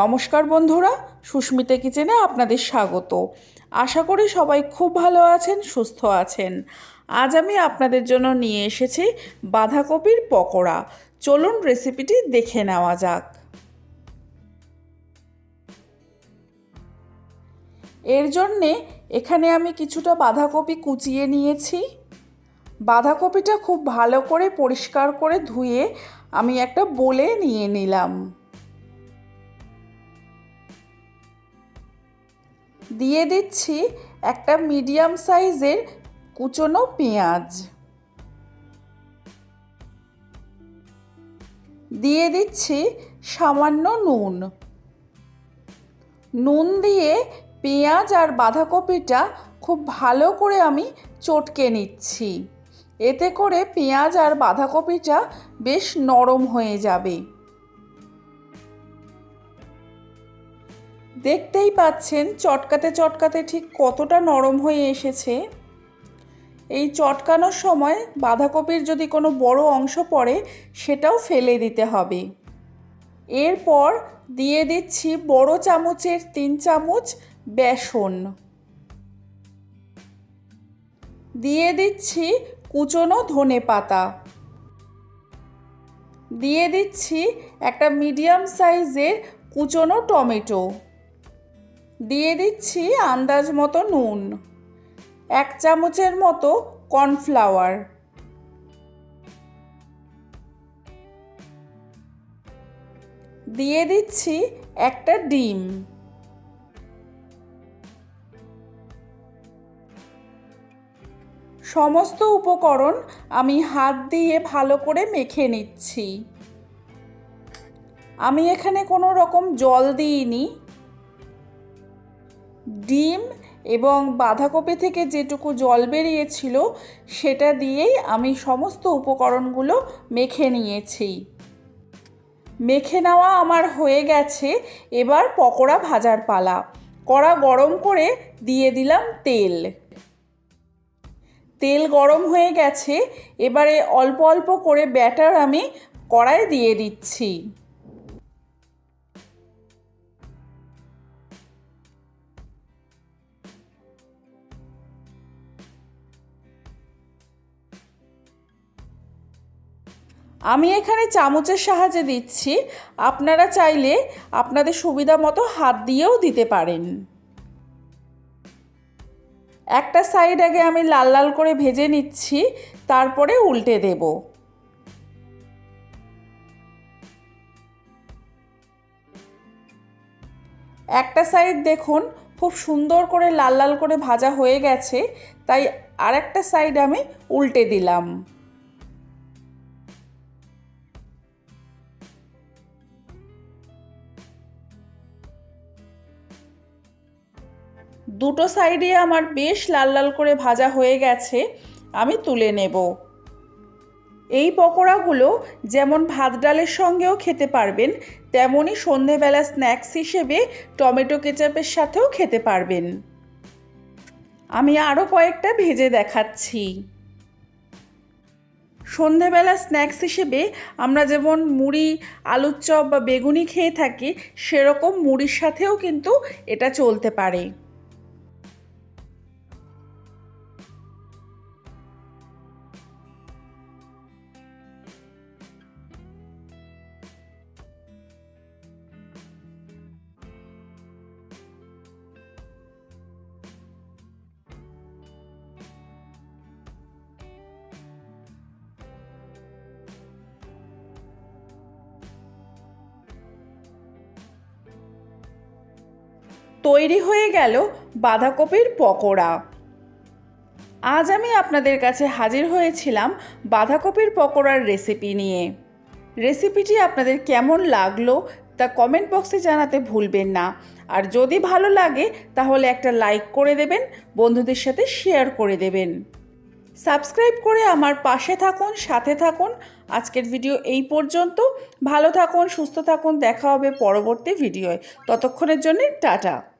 নমস্কার বন্ধুরা, সুস্মিতা কিচেনে আপনাদের স্বাগত। আশা করি সবাই খুব ভালো আছেন, সুস্থ আছেন। আজ আমি আপনাদের জন্য নিয়ে এসেছি বাঁধাকপির পকোড়া। চলুন রেসিপিটি দেখে নেওয়া যাক। এর জন্যে এখানে আমি কিছুটা বাঁধাকপি কুচিয়ে নিয়েছি। বাঁধাকপিটা খুব ভালো করে পরিষ্কার করে ধুয়ে আমি একটা বলে নিয়ে নিলাম। দিয়ে দিচ্ছি একটা মিডিয়াম সাইজের কুচনো পেঁয়াজ। দিয়ে দিচ্ছি সামান্য নুন। নুন দিয়ে পেঁয়াজ আর বাঁধাকপিটা খুব ভালো করে আমি চটকে নিচ্ছি। এতে করে পেঁয়াজ আর বাঁধাকপিটা বেশ নরম হয়ে যাবে। দেখতেই পাচ্ছেন চটকাতে চটকাতে ঠিক কতটা নরম হয়ে এসেছে। এই চটকানোর সময় বাঁধাকপির যদি কোনো বড় অংশ পড়ে, সেটাও ফেলে দিতে হবে। এরপর দিয়ে দিচ্ছি বড় চামচের তিন চামচ বেসন। দিয়ে দিচ্ছি কুচনো ধনে পাতা। দিয়ে দিচ্ছি একটা মিডিয়াম সাইজের কুচনো টমেটো। দিয়ে দিচ্ছি আন্দাজ মতো নুন, এক চামচের মতো কর্নফ্লাওয়ার। দিয়ে দিচ্ছি একটা ডিম। সমস্ত উপকরণ আমি হাত দিয়ে ভালো করে মেখে নিচ্ছি। আমি এখানে কোনো রকম জল দিইনি। ডিম এবং বাঁধাকপি থেকে যেটুকু জল বেরিয়েছিল, সেটা দিয়েই আমি সমস্ত উপকরণগুলো মেখে নিয়েছি। মেখে নেওয়া আমার হয়ে গেছে, এবার পকোড়া ভাজার পালা। কড়া গরম করে দিয়ে দিলাম তেল। তেল গরম হয়ে গেছে, এবারে অল্প অল্প করে ব্যাটার আমি কড়াই দিয়ে দিচ্ছি। আমি এখানে চামচের সাহায্যে দিচ্ছি। আপনারা চাইলে আপনাদের সুবিধা মতো হাত দিয়েও দিতে পারেন। একটা সাইড আগে আমি লাল লাল করে ভেজে নিচ্ছি, তারপরে উল্টে দেব। একটা সাইড দেখুন, খুব সুন্দর করে লাল লাল করে ভাজা হয়ে গেছে, তাই আরেকটা সাইড আমি উল্টে দিলাম। দুটো সাইডে আমার বেশ লাল লাল করে ভাজা হয়ে গেছে, আমি তুলে নেব। এই পকোড়াগুলো যেমন ভাত ডালের সঙ্গেও খেতে পারবেন তেমনই সন্ধেবেলা স্ন্যাক্স হিসেবে টমেটো কেচাপের সাথেও খেতে পারবেন। আমি আরও কয়েকটা ভেজে দেখাচ্ছি। সন্ধেবেলা স্ন্যাক্স হিসেবে আমরা যেমন মুড়ি, আলুর চপ বা বেগুনি খেয়ে থাকি, সেরকম মুড়ির সাথেও কিন্তু এটা চলতে পারে। তৈরি হয়ে গেল বাঁধাকপির পকোড়া। আজ আমি আপনাদের কাছে হাজির হয়েছিলাম বাঁধাকপির পকোড়ার রেসিপি নিয়ে। রেসিপিটি আপনাদের কেমন লাগল তা কমেন্ট বক্সে জানাতে ভুলবেন না। আর যদি ভালো লাগে, তাহলে একটা লাইক করে দেবেন, বন্ধুদের সাথে শেয়ার করে দেবেন। সাবস্ক্রাইব করে আমার পাশে থাকুন, সাথে থাকুন। আজকের ভিডিও এই পর্যন্ত। ভালো থাকুন, সুস্থ থাকুন। দেখা হবে পরবর্তী ভিডিওয়। ততক্ষণের জন্য টাটা।